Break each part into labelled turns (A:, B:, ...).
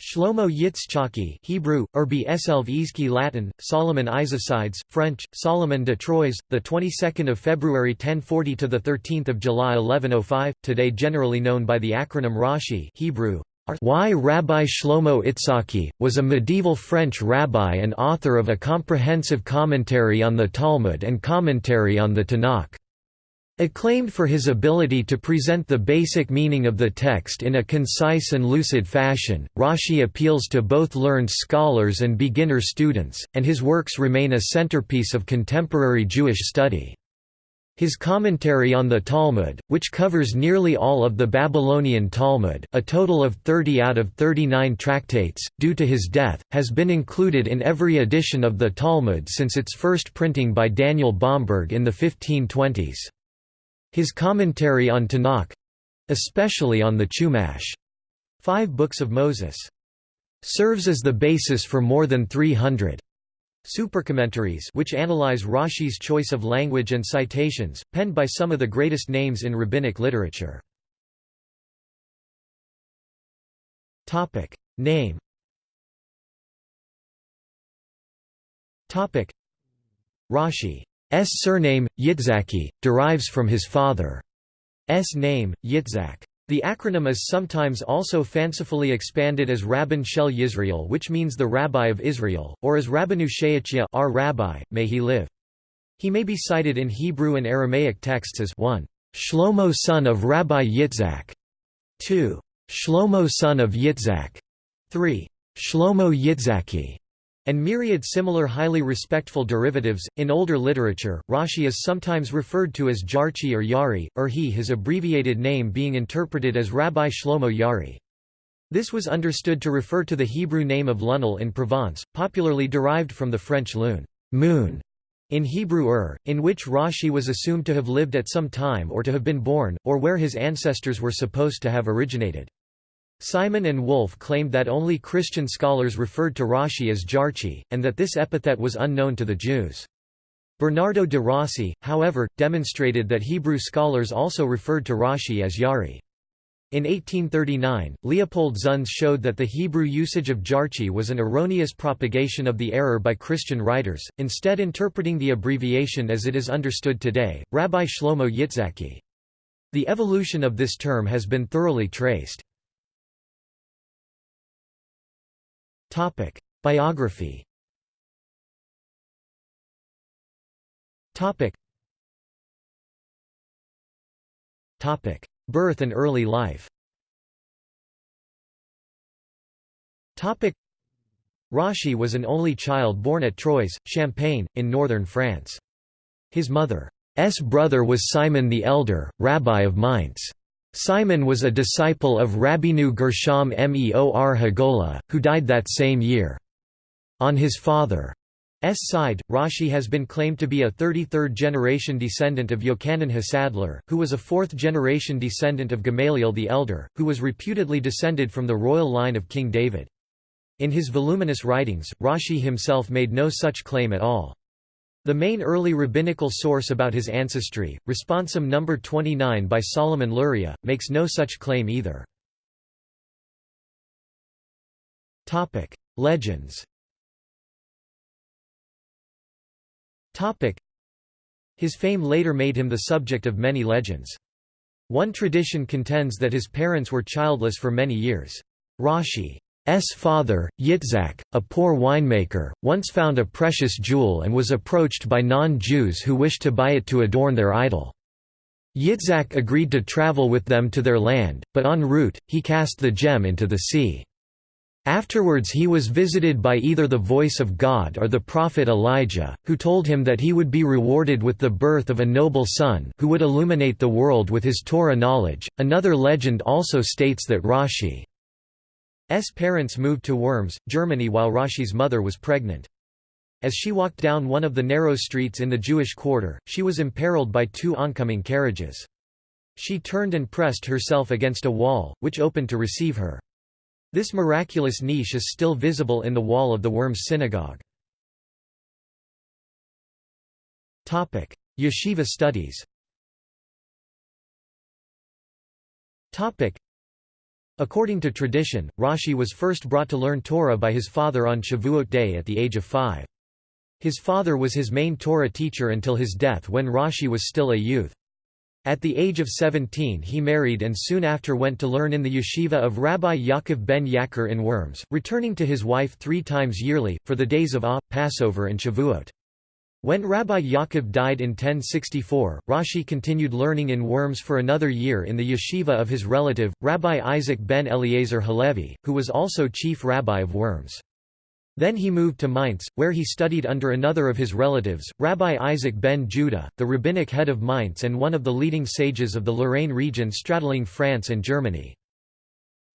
A: Shlomo Yitzchaki Hebrew, Urbi Eselvizki Latin, Solomon Isaacides, French, Solomon de Troyes, the 22nd of February 1040 to the 13th of July 1105, today generally known by the acronym Rashi Hebrew. Y. Rabbi Shlomo Itzhaki, was a medieval French rabbi and author of a comprehensive commentary on the Talmud and commentary on the Tanakh. Acclaimed for his ability to present the basic meaning of the text in a concise and lucid fashion, Rashi appeals to both learned scholars and beginner students, and his works remain a centerpiece of contemporary Jewish study. His commentary on the Talmud, which covers nearly all of the Babylonian Talmud a total of 30 out of 39 tractates, due to his death, has been included in every edition of the Talmud since its first printing by Daniel Bomberg in the 1520s. His commentary on Tanakh—especially on the Chumash. Five books of Moses. Serves as the basis for more than 300 supercommentaries which analyze Rashi's choice of language and citations, penned by some of the greatest names in rabbinic literature. Name Rashi surname, Yitzhaki, derives from his father's name, Yitzhak. The acronym is sometimes also fancifully expanded as Rabban Shel Yisrael which means the Rabbi of Israel, or as Rabbanu She'achia our Rabbi, may he live. He may be cited in Hebrew and Aramaic texts as 1. Shlomo son of Rabbi Yitzhak, 2. Shlomo son of Yitzhak, 3. Shlomo Yitzhaki, and myriad similar highly respectful derivatives. In older literature, Rashi is sometimes referred to as Jarchi or Yari, or he his abbreviated name being interpreted as Rabbi Shlomo Yari. This was understood to refer to the Hebrew name of Lunel in Provence, popularly derived from the French lune moon", in Hebrew Ur, in which Rashi was assumed to have lived at some time or to have been born, or where his ancestors were supposed to have originated. Simon and Wolff claimed that only Christian scholars referred to Rashi as Jarchi, and that this epithet was unknown to the Jews. Bernardo de Rossi, however, demonstrated that Hebrew scholars also referred to Rashi as Yari. In 1839, Leopold Zunz showed that the Hebrew usage of Jarchi was an erroneous propagation of the error by Christian writers, instead interpreting the abbreviation as it is understood today, Rabbi Shlomo Yitzhaki. The evolution of this term has been thoroughly traced. Topic: Biography. Topic. Topic: Birth and early life. Topic: Rashi was an only child born at Troyes, Champagne, in northern France. His mother's brother was Simon the Elder, rabbi of Mainz. Simon was a disciple of Rabbeinu Gershom Meor Hagola, who died that same year. On his father's side, Rashi has been claimed to be a 33rd-generation descendant of Yochanan Hasandlar, who was a fourth-generation descendant of Gamaliel the Elder, who was reputedly descended from the royal line of King David. In his voluminous writings, Rashi himself made no such claim at all. The main early rabbinical source about his ancestry, Responsum No. 29 by Solomon Luria, makes no such claim either. Legends His fame later made him the subject of many legends. One tradition contends that his parents were childless for many years. Rashi S father, Yitzhak, a poor winemaker, once found a precious jewel and was approached by non-Jews who wished to buy it to adorn their idol. Yitzhak agreed to travel with them to their land, but en route, he cast the gem into the sea. Afterwards he was visited by either the voice of God or the prophet Elijah, who told him that he would be rewarded with the birth of a noble son who would illuminate the world with his Torah knowledge. Another legend also states that Rashi S parents moved to Worms, Germany while Rashi's mother was pregnant. As she walked down one of the narrow streets in the Jewish quarter, she was imperiled by two oncoming carriages. She turned and pressed herself against a wall, which opened to receive her. This miraculous niche is still visible in the wall of the Worms synagogue. Yeshiva studies According to tradition, Rashi was first brought to learn Torah by his father on Shavuot day at the age of five. His father was his main Torah teacher until his death when Rashi was still a youth. At the age of 17 he married and soon after went to learn in the yeshiva of Rabbi Yaakov ben Yakir in Worms, returning to his wife three times yearly, for the days of Ah, Passover and Shavuot. When Rabbi Yaakov died in 1064, Rashi continued learning in Worms for another year in the yeshiva of his relative, Rabbi Isaac ben Eliezer Halevi, who was also chief rabbi of Worms. Then he moved to Mainz, where he studied under another of his relatives, Rabbi Isaac ben Judah, the rabbinic head of Mainz and one of the leading sages of the Lorraine region straddling France and Germany.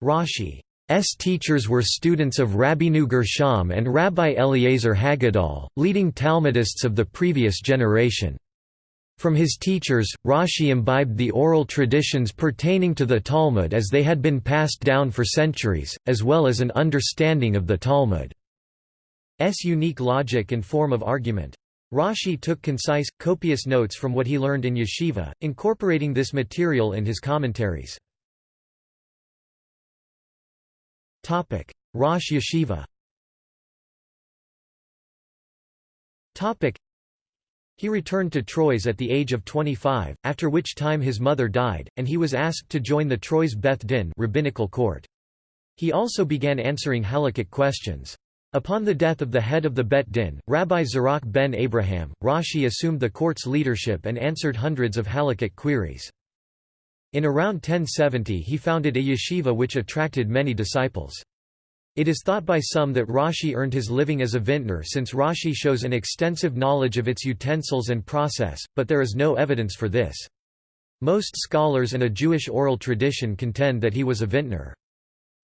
A: Rashi S teachers were students of Rabbeinu Gershom and Rabbi Eliezer Haggadol, leading Talmudists of the previous generation. From his teachers, Rashi imbibed the oral traditions pertaining to the Talmud as they had been passed down for centuries, as well as an understanding of the Talmud's unique logic and form of argument. Rashi took concise, copious notes from what he learned in yeshiva, incorporating this material in his commentaries. Rosh Yeshiva. He returned to Troyes at the age of 25, after which time his mother died, and he was asked to join the Troyes Beth Din rabbinical court. He also began answering halakhic questions. Upon the death of the head of the Bet Din, Rabbi Zerach ben Abraham, Rashi assumed the court's leadership and answered hundreds of halakhic queries. In around 1070 he founded a yeshiva which attracted many disciples. It is thought by some that Rashi earned his living as a vintner since Rashi shows an extensive knowledge of its utensils and process, but there is no evidence for this. Most scholars and a Jewish oral tradition contend that he was a vintner.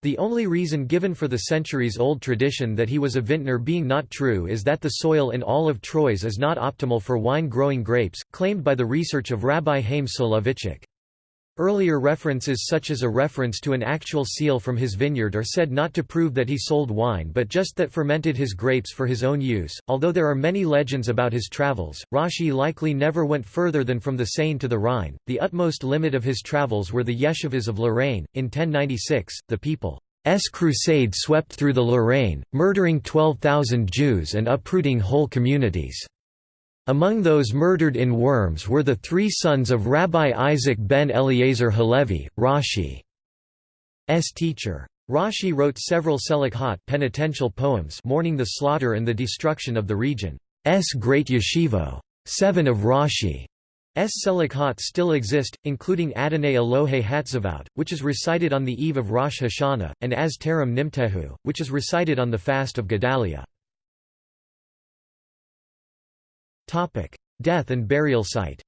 A: The only reason given for the centuries-old tradition that he was a vintner being not true is that the soil in all of Troyes is not optimal for wine-growing grapes, claimed by the research of Rabbi Haim Soloveitchik. Earlier references such as a reference to an actual seal from his vineyard are said not to prove that he sold wine but just that fermented his grapes for his own use. Although there are many legends about his travels, Rashi likely never went further than from the Seine to the Rhine. The utmost limit of his travels were the yeshivas of Lorraine. In 1096, the people's crusade swept through the Lorraine, murdering 12,000 Jews and uprooting whole communities. Among those murdered in Worms were the three sons of Rabbi Isaac ben Eliezer Halevi, Rashi's teacher. Rashi wrote several selichot penitential poems mourning the slaughter and the destruction of the region's great yeshivo. Seven of Rashi's selichot still exist, including Adonai Elohe Hatzavot, which is recited on the eve of Rosh Hashanah, and Az Terem Nimtehu, which is recited on the fast of Gedalia. Topic: Death and burial site.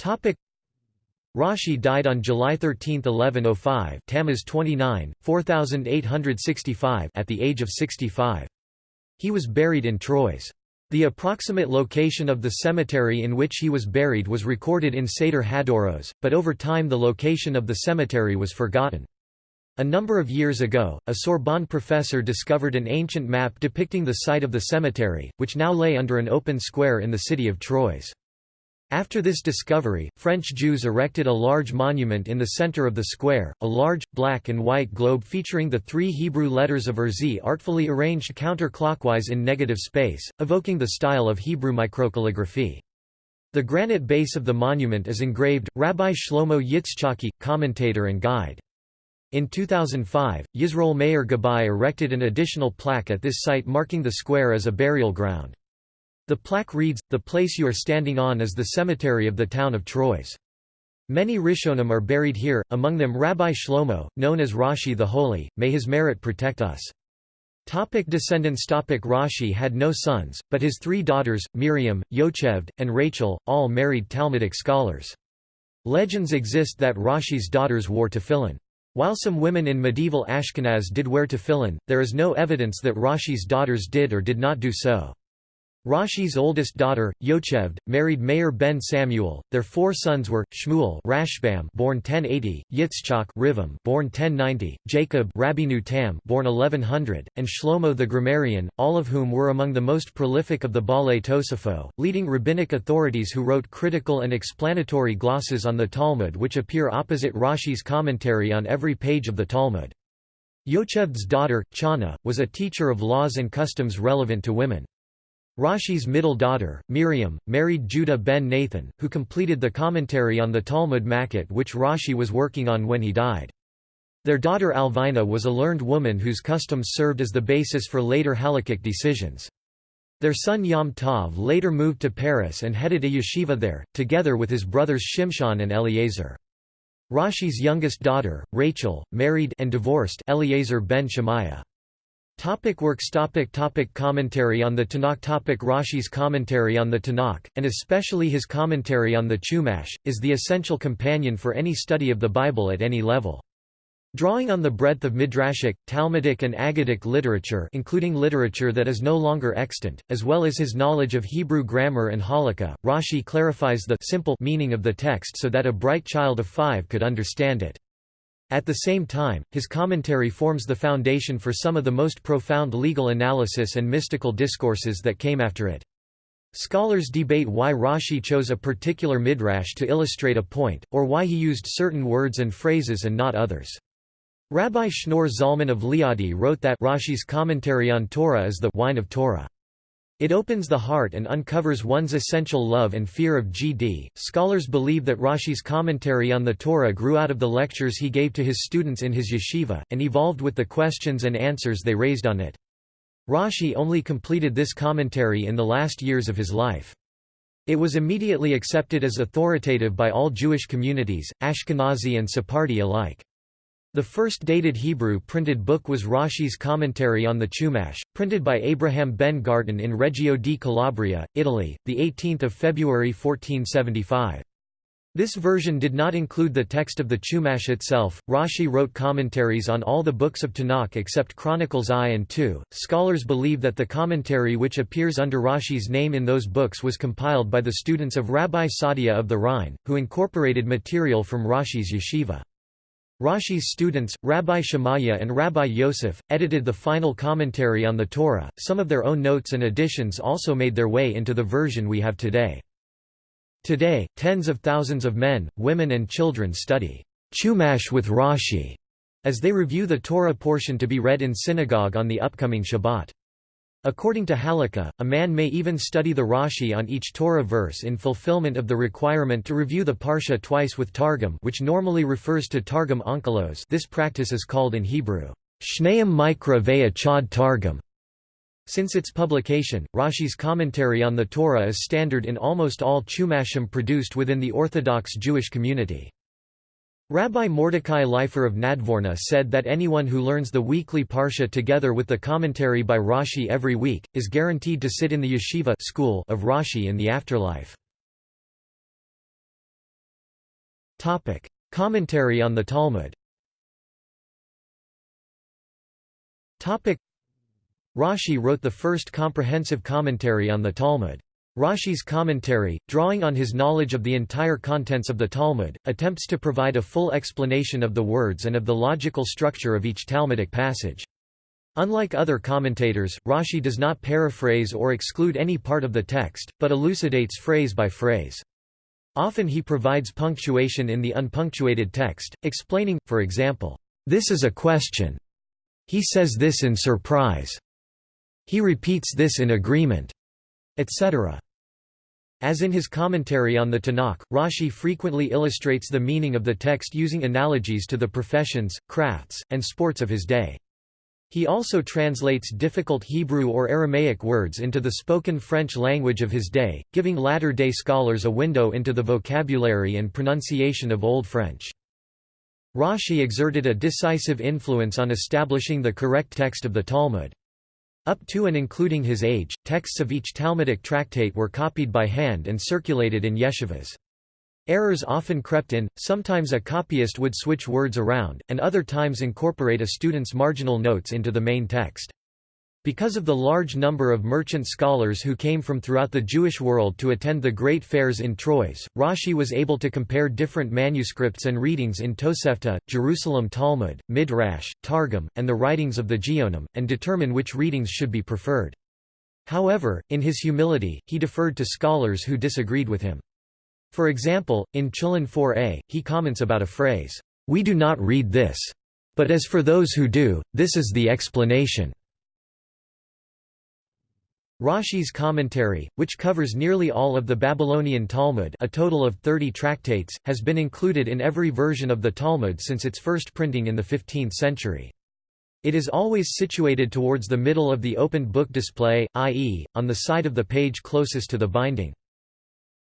A: Topic: Rashi died on July 13, 1105, Tammuz 29, 4865, at the age of 65. He was buried in Troyes. The approximate location of the cemetery in which he was buried was recorded in Seder Hadoros, but over time the location of the cemetery was forgotten. A number of years ago, a Sorbonne professor discovered an ancient map depicting the site of the cemetery, which now lay under an open square in the city of Troyes. After this discovery, French Jews erected a large monument in the center of the square, a large, black and white globe featuring the three Hebrew letters of Erzi artfully arranged counterclockwise in negative space, evoking the style of Hebrew microcalligraphy. The granite base of the monument is engraved, Rabbi Shlomo Yitzchaki, commentator and guide. In 2005, Yisroel Meir Gabay erected an additional plaque at this site marking the square as a burial ground. The plaque reads, The place you are standing on is the cemetery of the town of Troyes. Many Rishonim are buried here, among them Rabbi Shlomo, known as Rashi the Holy, may his merit protect us. Topic descendants Topic Rashi had no sons, but his three daughters, Miriam, Yocheved, and Rachel, all married Talmudic scholars. Legends exist that Rashi's daughters wore tefillin. While some women in medieval Ashkenaz did wear tefillin, there is no evidence that Rashi's daughters did or did not do so. Rashi's oldest daughter, Yocheved, married Meir ben Samuel. Their four sons were Shmuel Rashbam, born 1080, Yitzchak Rivam, born 1090, Jacob Rabbeinu Tam, born 1100, and Shlomo the grammarian, all of whom were among the most prolific of the Baalei Tosafot, leading rabbinic authorities who wrote critical and explanatory glosses on the Talmud which appear opposite Rashi's commentary on every page of the Talmud. Yocheved's daughter, Chana, was a teacher of laws and customs relevant to women. Rashi's middle daughter, Miriam, married Judah ben Nathan, who completed the commentary on the Talmud Makkot which Rashi was working on when he died. Their daughter Alvina was a learned woman whose customs served as the basis for later halakhic decisions. Their son Yom Tov later moved to Paris and headed a yeshiva there, together with his brothers Shimshon and Eliezer. Rashi's youngest daughter, Rachel, married and divorced Eliezer ben Shemaiah. Topic works topic topic Commentary on the Tanakh topic Rashi's commentary on the Tanakh, and especially his commentary on the Chumash, is the essential companion for any study of the Bible at any level. Drawing on the breadth of Midrashic, Talmudic and Aggadic literature including literature that is no longer extant, as well as his knowledge of Hebrew grammar and Halakha, Rashi clarifies the simple meaning of the text so that a bright child of five could understand it. At the same time, his commentary forms the foundation for some of the most profound legal analysis and mystical discourses that came after it. Scholars debate why Rashi chose a particular midrash to illustrate a point, or why he used certain words and phrases and not others. Rabbi Shneur Zalman of Liadi wrote that Rashi's commentary on Torah is the wine of Torah. It opens the heart and uncovers one's essential love and fear of GD. Scholars believe that Rashi's commentary on the Torah grew out of the lectures he gave to his students in his yeshiva, and evolved with the questions and answers they raised on it. Rashi only completed this commentary in the last years of his life. It was immediately accepted as authoritative by all Jewish communities, Ashkenazi and Sephardi alike. The first dated Hebrew printed book was Rashi's Commentary on the Chumash, printed by Abraham ben Garton in Reggio di Calabria, Italy, 18 February 1475. This version did not include the text of the Chumash itself. Rashi wrote commentaries on all the books of Tanakh except Chronicles I and II. Scholars believe that the commentary which appears under Rashi's name in those books was compiled by the students of Rabbi Sadia of the Rhine, who incorporated material from Rashi's yeshiva. Rashi's students, Rabbi Shemaiah and Rabbi Yosef, edited the final commentary on the Torah. Some of their own notes and additions also made their way into the version we have today. Today, tens of thousands of men, women and children study Chumash with Rashi as they review the Torah portion to be read in synagogue on the upcoming Shabbat. According to Halakha, a man may even study the Rashi on each Torah verse in fulfillment of the requirement to review the Parsha twice with Targum which normally refers to Targum Onkelos this practice is called in Hebrew, Shneim Mikra Ve'a Chad Targum. Since its publication, Rashi's commentary on the Torah is standard in almost all Chumashim produced within the Orthodox Jewish community. Rabbi Mordecai Leifer of Nadvorna said that anyone who learns the weekly Parsha together with the commentary by Rashi every week, is guaranteed to sit in the yeshiva school of Rashi in the afterlife. Commentary on the Talmud Rashi wrote the first comprehensive commentary on the Talmud. Rashi's commentary, drawing on his knowledge of the entire contents of the Talmud, attempts to provide a full explanation of the words and of the logical structure of each Talmudic passage. Unlike other commentators, Rashi does not paraphrase or exclude any part of the text, but elucidates phrase by phrase. Often he provides punctuation in the unpunctuated text, explaining, for example, "'This is a question. He says this in surprise. He repeats this in agreement,' etc. As in his commentary on the Tanakh, Rashi frequently illustrates the meaning of the text using analogies to the professions, crafts, and sports of his day. He also translates difficult Hebrew or Aramaic words into the spoken French language of his day, giving latter-day scholars a window into the vocabulary and pronunciation of Old French. Rashi exerted a decisive influence on establishing the correct text of the Talmud. Up to and including his age, texts of each Talmudic tractate were copied by hand and circulated in yeshivas. Errors often crept in, sometimes a copyist would switch words around, and other times incorporate a student's marginal notes into the main text. Because of the large number of merchant scholars who came from throughout the Jewish world to attend the great fairs in Troyes, Rashi was able to compare different manuscripts and readings in Tosefta, Jerusalem Talmud, Midrash, Targum, and the writings of the Geonim, and determine which readings should be preferred. However, in his humility, he deferred to scholars who disagreed with him. For example, in Chulin 4a, he comments about a phrase, "'We do not read this. But as for those who do, this is the explanation. Rashi's commentary, which covers nearly all of the Babylonian Talmud a total of 30 tractates, has been included in every version of the Talmud since its first printing in the 15th century. It is always situated towards the middle of the opened book display, i.e., on the side of the page closest to the binding.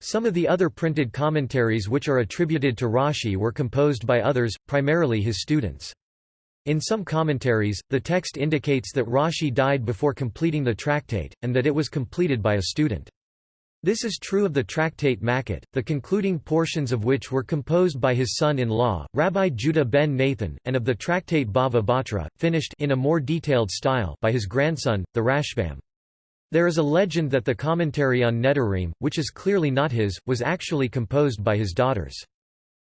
A: Some of the other printed commentaries which are attributed to Rashi were composed by others, primarily his students. In some commentaries, the text indicates that Rashi died before completing the tractate, and that it was completed by a student. This is true of the tractate Makkot, the concluding portions of which were composed by his son-in-law, Rabbi Judah ben Nathan, and of the tractate Bava Batra, finished in a more detailed style by his grandson, the Rashbam. There is a legend that the commentary on Nedarim, which is clearly not his, was actually composed by his daughters.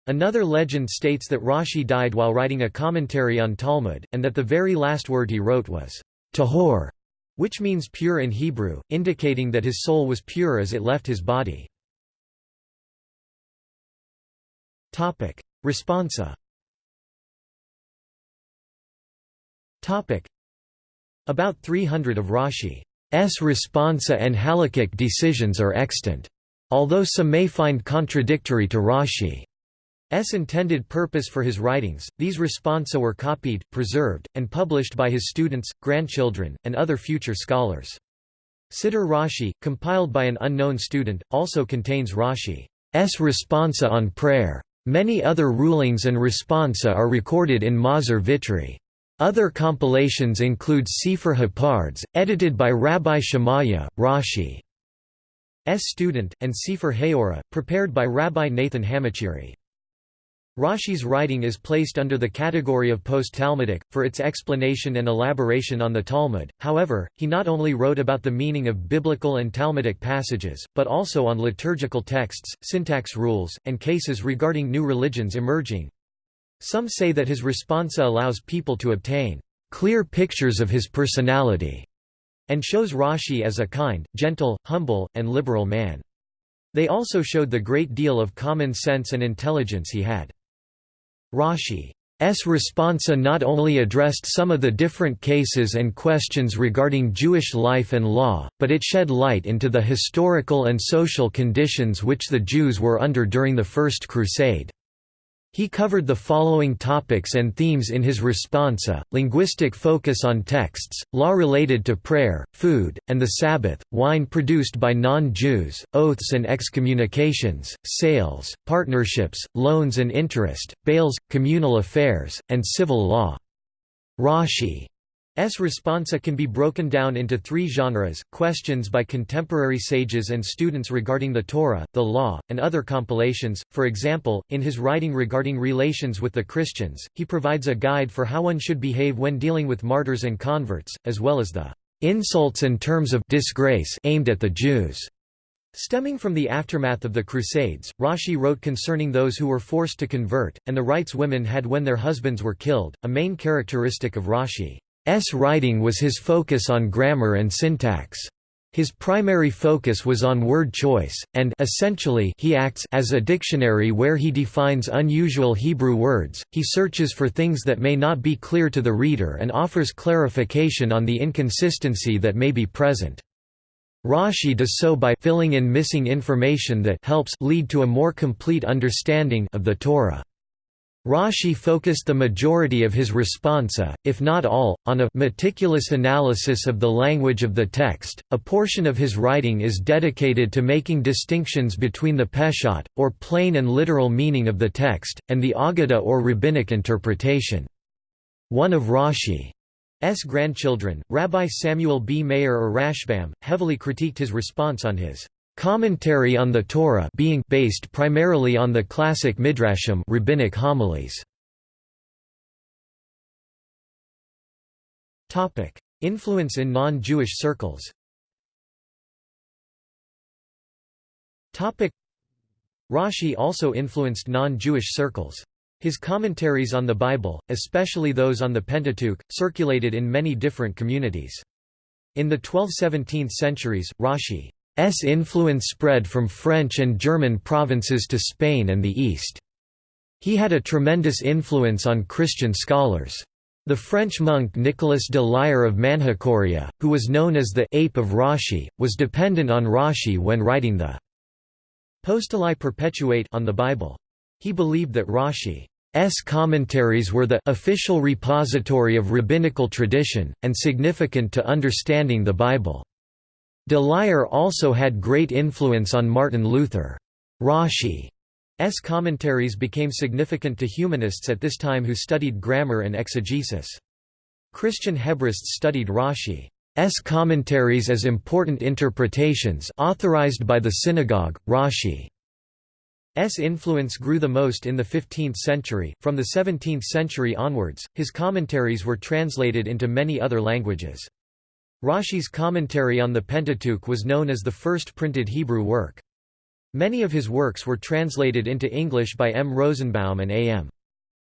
A: Another legend states that Rashi died while writing a commentary on Talmud, and that the very last word he wrote was tahor, which means pure in Hebrew, indicating that his soul was pure as it left his body. Responsa About 300 of Rashi's responsa and halakhic decisions are extant. Although some may find contradictory to Rashi. S intended purpose for his writings, these responsa were copied, preserved, and published by his students, grandchildren, and other future scholars. Siddur Rashi, compiled by an unknown student, also contains Rashi's responsa on prayer. Many other rulings and responsa are recorded in Machzor Vitry. Other compilations include Sefer HaPardes, edited by Rabbi Shemaiah, Rashi's student, and Sefer Haora, prepared by Rabbi Nathan Hamachiri. Rashi's writing is placed under the category of post-Talmudic, for its explanation and elaboration on the Talmud, however, he not only wrote about the meaning of biblical and Talmudic passages, but also on liturgical texts, syntax rules, and cases regarding new religions emerging. Some say that his responsa allows people to obtain clear pictures of his personality, and shows Rashi as a kind, gentle, humble, and liberal man. They also showed the great deal of common sense and intelligence he had. Rashi's responsa not only addressed some of the different cases and questions regarding Jewish life and law, but it shed light into the historical and social conditions which the Jews were under during the First Crusade. He covered the following topics and themes in his responsa, linguistic focus on texts, law related to prayer, food, and the Sabbath, wine produced by non-Jews, oaths and excommunications, sales, partnerships, loans and interest, bails, communal affairs, and civil law. Rashi. Responsa can be broken down into three genres, questions by contemporary sages and students regarding the Torah, the law, and other compilations. For example, in his writing regarding relations with the Christians, he provides a guide for how one should behave when dealing with martyrs and converts, as well as the insults and terms of disgrace aimed at the Jews. Stemming from the aftermath of the Crusades, Rashi wrote concerning those who were forced to convert, and the rights women had when their husbands were killed, a main characteristic of Rashi. S writing was his focus on grammar and syntax. His primary focus was on word choice, and essentially he acts as a dictionary where he defines unusual Hebrew words, he searches for things that may not be clear to the reader and offers clarification on the inconsistency that may be present. Rashi does so by filling in missing information that helps lead to a more complete understanding of the Torah. Rashi focused the majority of his responsa, if not all, on a meticulous analysis of the language of the text. A portion of his writing is dedicated to making distinctions between the peshat, or plain and literal meaning of the text, and the Agada or rabbinic interpretation. One of Rashi's grandchildren, Rabbi Samuel B. Meir or Rashbam, heavily critiqued his response on his Commentary on the Torah being based primarily on the classic midrashim rabbinic homilies. Topic: Influence in non-Jewish circles Topic: Rashi also influenced non-Jewish circles. His commentaries on the Bible, especially those on the Pentateuch, circulated in many different communities. In the 12th–17th centuries, Rashi's influence spread from French and German provinces to Spain and the East. He had a tremendous influence on Christian scholars. The French monk Nicolas de Lyre of Manjacoria, who was known as the «ape of Rashi», was dependent on Rashi when writing the «Apostolae Perpetuate» on the Bible. He believed that Rashi's commentaries were the «official repository of rabbinical tradition, and significant to understanding the Bible». De also had great influence on Martin Luther. Rashi S. commentaries became significant to humanists at this time who studied grammar and exegesis. Christian Hebraists studied Rashi's commentaries as important interpretations authorized by the synagogue. Rashi's influence grew the most in the 15th century. From the 17th century onwards, his commentaries were translated into many other languages. Rashi's commentary on the Pentateuch was known as the first printed Hebrew work. Many of his works were translated into English by M. Rosenbaum and A. M.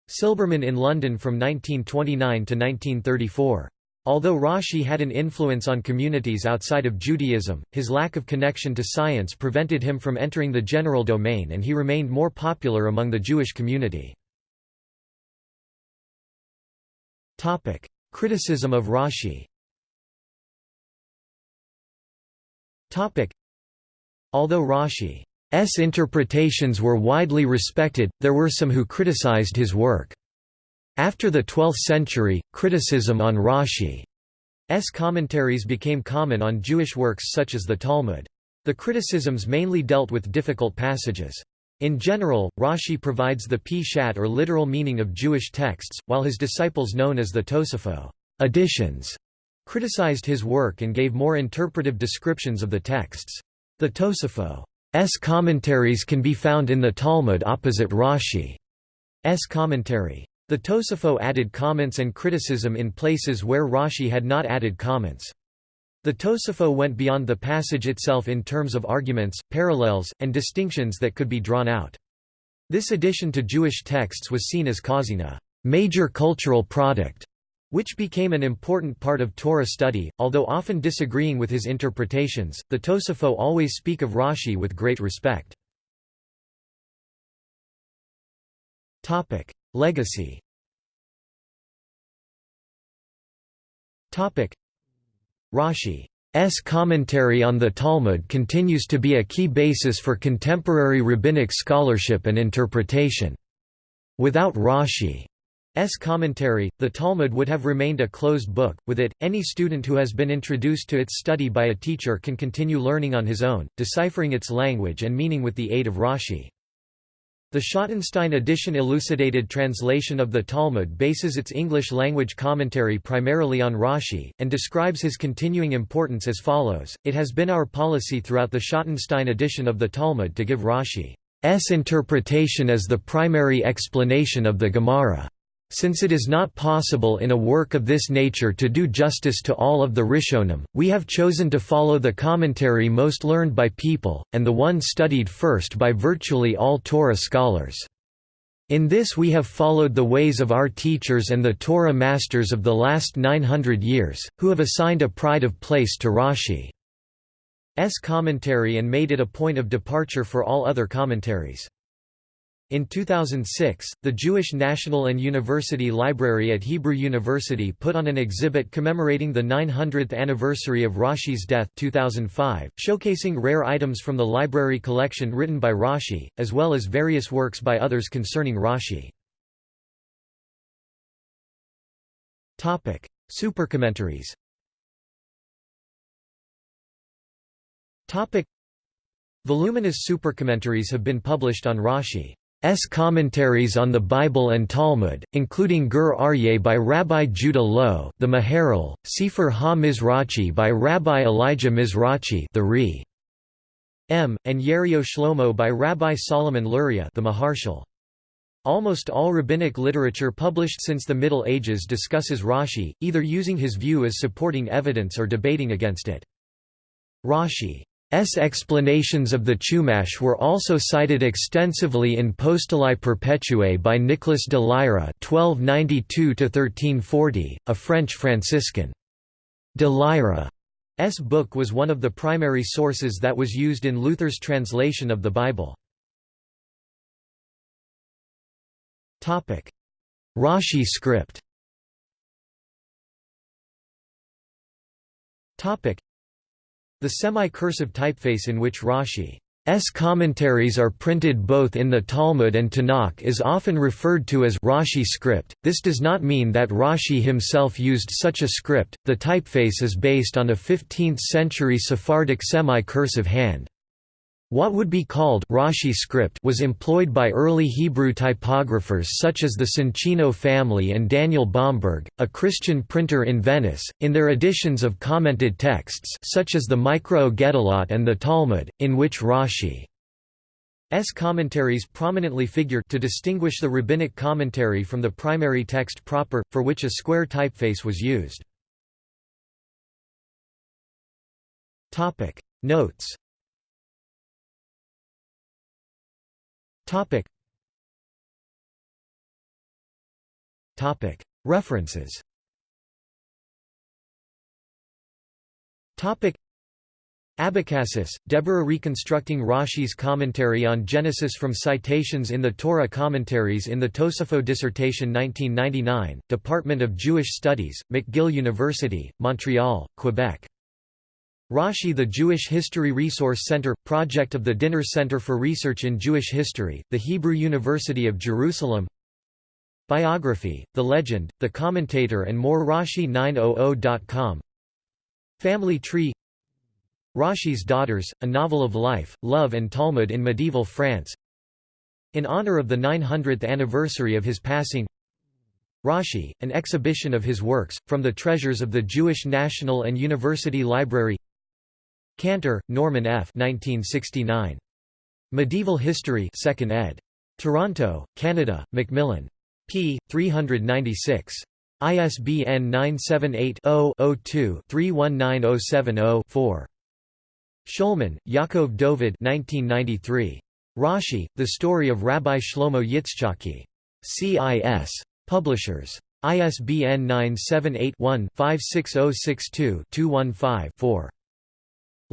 A: Silberman in London from 1929 to 1934. Although Rashi had an influence on communities outside of Judaism, his lack of connection to science prevented him from entering the general domain and he remained more popular among the Jewish community. Criticism of Rashi Although Rashi's interpretations were widely respected, there were some who criticized his work. After the 12th century, criticism on Rashi's commentaries became common on Jewish works such as the Talmud. The criticisms mainly dealt with difficult passages. In general, Rashi provides the Peshat or literal meaning of Jewish texts, while his disciples known as the Tosafot additions, criticized his work and gave more interpretive descriptions of the texts. The Tosafot's commentaries can be found in the Talmud opposite Rashi's commentary. The Tosafot added comments and criticism in places where Rashi had not added comments. The Tosafot went beyond the passage itself in terms of arguments, parallels, and distinctions that could be drawn out. This addition to Jewish texts was seen as causing a major cultural product which became an important part of Torah study, although often disagreeing with his interpretations, the Tosafot always speak of Rashi with great respect. Legacy Rashi's commentary on the Talmud continues to be a key basis for contemporary rabbinic scholarship and interpretation. Without Rashi S commentary, the Talmud would have remained a closed book. With it, any student who has been introduced to its study by a teacher can continue learning on his own, deciphering its language and meaning with the aid of Rashi. The Schottenstein edition elucidated translation of the Talmud bases its English-language commentary primarily on Rashi, and describes his continuing importance as follows, It has been our policy throughout the Schottenstein edition of the Talmud to give Rashi's interpretation as the primary explanation of the Gemara. Since it is not possible in a work of this nature to do justice to all of the Rishonim, we have chosen to follow the commentary most learned by people, and the one studied first by virtually all Torah scholars. In this we have followed the ways of our teachers and the Torah masters of the last 900 years, who have assigned a pride of place to Rashi's commentary and made it a point of departure for all other commentaries. In 2006, the Jewish National and University Library at Hebrew University put on an exhibit commemorating the 900th anniversary of Rashi's death 2005, showcasing rare items from the library collection written by Rashi, as well as various works by others concerning Rashi. Supercommentaries Voluminous supercommentaries have been published on Rashi. S commentaries on the Bible and Talmud, including Gur Aryeh by Rabbi Judah Loew, the Maharal, Sefer Ha-Mizrachi by Rabbi Elijah Mizrachi the Re. M, and Yeriot Shlomo by Rabbi Solomon Luria the Maharshal. Almost all rabbinic literature published since the Middle Ages discusses Rashi, either using his view as supporting evidence or debating against it. Rashi's explanations of the Chumash were also cited extensively in Postillae Perpetuae by Nicolas de Lyra (1292–1340), a French Franciscan. De Lyra's book was one of the primary sources that was used in Luther's translation of the Bible. Rashi script The semi-cursive typeface in which Rashi's commentaries are printed both in the Talmud and Tanakh is often referred to as Rashi script. This does not mean that Rashi himself used such a script. The typeface is based on a 15th-century Sephardic semi-cursive hand. What would be called Rashi script was employed by early Hebrew typographers such as the Soncino family and Daniel Bomberg, a Christian printer in Venice, in their editions of commented texts such as the Mikraot Gedolot and the Talmud, in which Rashi's commentaries prominently figure to distinguish the rabbinic commentary from the primary text proper, for which a square typeface was used. Notes Topic. Topic. References. Topic. Abecassis, Deborah reconstructing Rashi's commentary on Genesis from citations in the Torah commentaries in the Tosafot Dissertation 1999, Department of Jewish Studies, McGill University, Montreal, Quebec. Rashi The Jewish History Resource Center – project of the Dinur Center for Research in Jewish History, the Hebrew University of Jerusalem. Biography, The Legend, The Commentator and more Rashi900.com Family Tree. Rashi's Daughters, A Novel of Life, Love and Talmud in Medieval France. In honor of the 900th anniversary of his passing Rashi, an exhibition of his works, from the treasures of the Jewish National and University Library Cantor, Norman F. 1969. Medieval History 2nd ed. Toronto, Canada, Macmillan. p. 396. ISBN 978-0-02-319070-4. Shulman, Yaakov Dovid 1993. Rashi, The Story of Rabbi Shlomo Yitzchaki. CIS. Publishers. ISBN 978 one 56062 215 4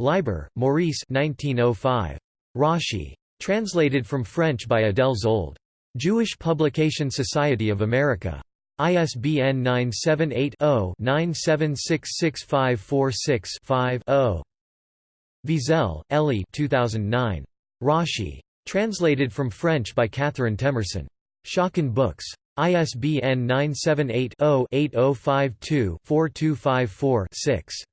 A: Liber, Maurice 1905. Rashi. Translated from French by Adele Szold. Jewish Publication Society of America. ISBN 978-0-9766546-5-0. Wiesel, Elie 2009. Rashi. Translated from French by Catherine Temerson. Schocken Books. ISBN 978 0 8052 4254 6.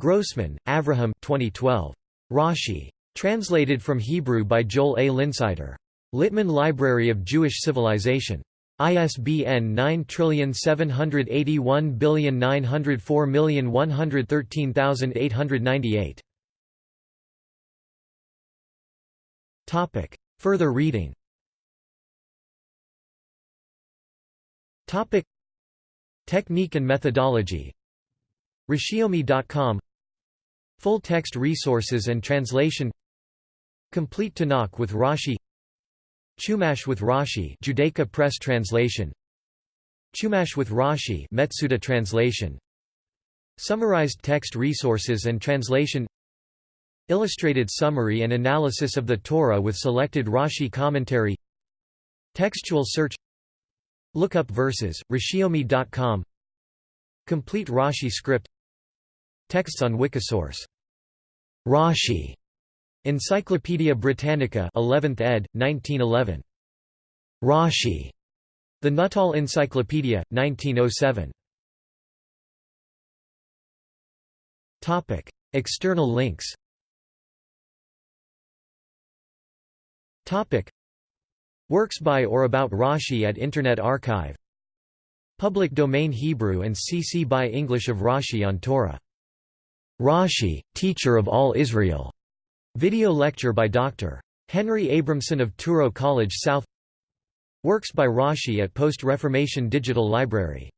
A: Grossman, Avraham 2012. Rashi. Translated from Hebrew by Joel A. Linsider. Littman Library of Jewish Civilization. ISBN 9781904113898. Topic. Further reading Topic. Technique and methodology Rashiyomi.com Full-text resources and translation. Complete Tanakh with Rashi. Chumash with Rashi Judaica Press translation. Chumash with Rashi Metsuda translation. Summarized text resources and translation. Illustrated summary and analysis of the Torah with selected Rashi commentary. Textual search. Lookup verses, Rashiyomi.com Complete Rashi script Texts on Wikisource. Rashi. Encyclopædia Britannica 11th ed., 1911. Rashi. The Nuttall Encyclopedia, 1907. Topic. External links Topic. Works by or about Rashi at Internet Archive Public domain Hebrew and CC by English of Rashi on Torah Rashi, Teacher of All Israel. Video lecture by Dr. Henry Abramson of Touro College South Works by Rashi at Post-Reformation Digital Library